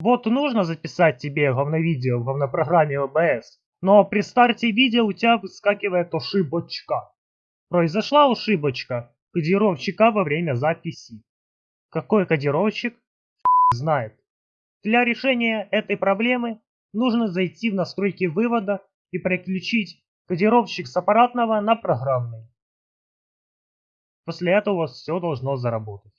Вот нужно записать тебе говновидео в говнопрограмме OBS, но при старте видео у тебя выскакивает ошибочка. Произошла ошибочка кодировщика во время записи. Какой кодировщик? знает. Для решения этой проблемы нужно зайти в настройки вывода и переключить кодировщик с аппаратного на программный. После этого у вас все должно заработать.